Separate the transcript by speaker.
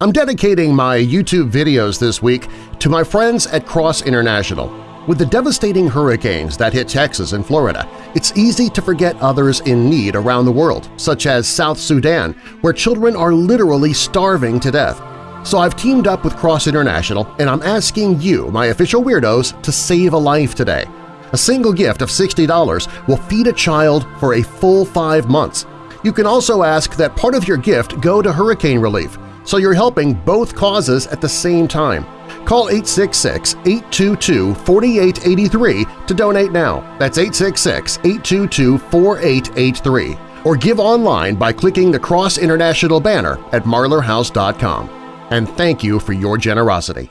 Speaker 1: I'm dedicating my YouTube videos this week to my friends at Cross International. With the devastating hurricanes that hit Texas and Florida, it's easy to forget others in need around the world, such as South Sudan, where children are literally starving to death. So I've teamed up with Cross International and I'm asking you, my official weirdos, to save a life today. A single gift of $60 will feed a child for a full five months. You can also ask that part of your gift go to hurricane relief, so you're helping both causes at the same time. Call 866-822-4883 to donate now. That's 866-822-4883. Or give online by clicking the Cross International banner at marlerhouse.com. And thank you for your generosity.